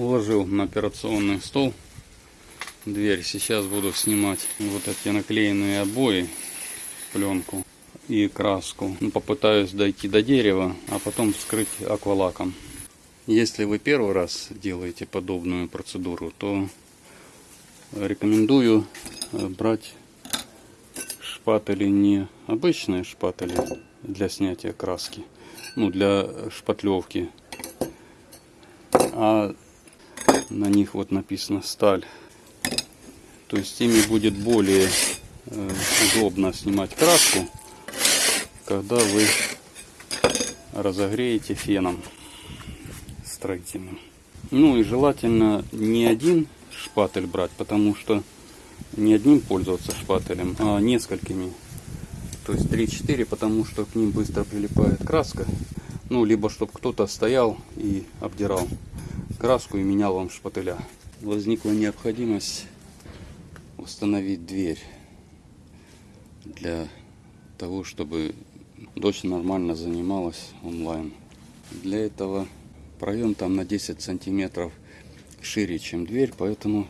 Уложил на операционный стол дверь. Сейчас буду снимать вот эти наклеенные обои, пленку и краску. Ну, попытаюсь дойти до дерева, а потом вскрыть аквалаком. Если вы первый раз делаете подобную процедуру, то рекомендую э, брать шпатели не обычные шпатели для снятия краски, ну для шпатлевки, а на них вот написано сталь. То есть ими будет более э, удобно снимать краску, когда вы разогреете феном строительным. Ну и желательно не один шпатель брать, потому что не одним пользоваться шпателем, а несколькими. То есть 3-4, потому что к ним быстро прилипает краска. Ну, либо чтобы кто-то стоял и обдирал краску и менял вам шпателя. Возникла необходимость установить дверь для того, чтобы дочь нормально занималась онлайн. Для этого проем там на 10 сантиметров шире, чем дверь, поэтому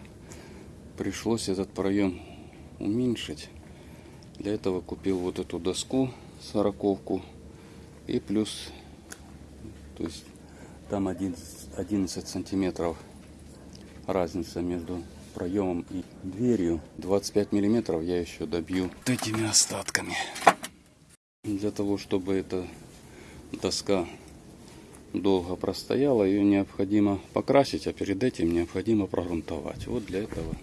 пришлось этот проем уменьшить. Для этого купил вот эту доску сороковку и плюс, то есть там 11, 11 сантиметров разница между проемом и дверью. 25 миллиметров я еще добью вот этими остатками. Для того, чтобы эта доска долго простояла, ее необходимо покрасить, а перед этим необходимо прогрунтовать. Вот для этого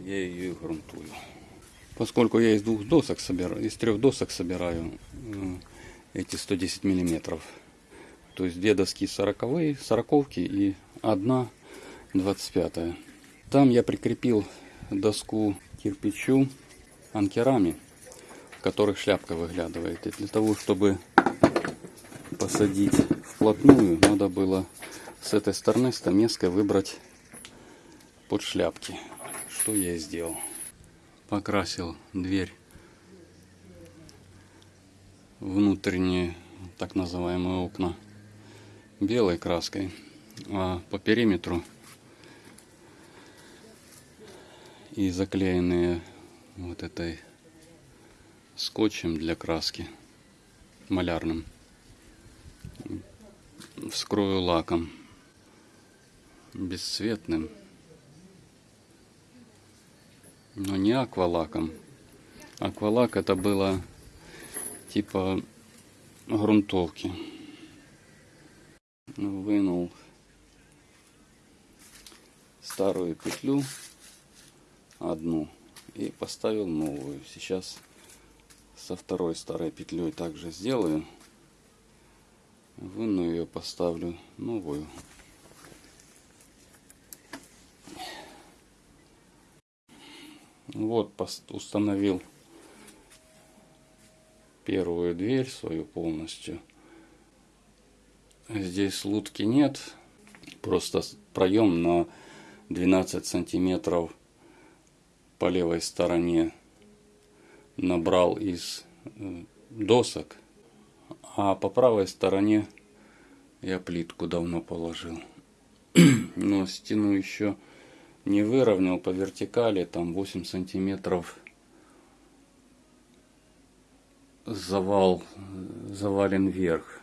я ее и грунтую. Поскольку я из двух досок собираю, из трех досок собираю э, эти 110 миллиметров, то есть доски 40 сороковки и одна 25 -я. Там я прикрепил доску кирпичу анкерами, в которых шляпка выглядывает. И для того, чтобы посадить вплотную, надо было с этой стороны стамеской выбрать под шляпки. Что я и сделал. Покрасил дверь внутренние так называемые окна белой краской, а по периметру и заклеенные вот этой скотчем для краски малярным вскрою лаком бесцветным, но не аквалаком. Аквалак это было типа грунтовки. Вынул старую петлю одну и поставил новую. Сейчас со второй старой петлей также сделаю. Выну ее поставлю новую. Вот установил первую дверь свою полностью здесь лутки нет просто проем на 12 сантиметров по левой стороне набрал из э, досок а по правой стороне я плитку давно положил. Но стену еще не выровнял по вертикали, там 8 сантиметров завал, завален вверх.